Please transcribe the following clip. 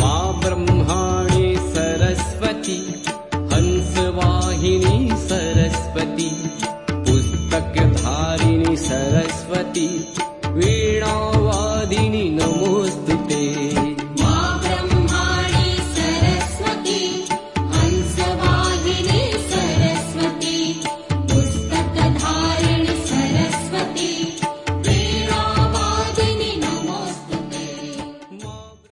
मा ब्रह्माणि सरस्वती हंसवाहिनी सरस्वती पुस्तकधारिणी सरस्वती वीणावादिनी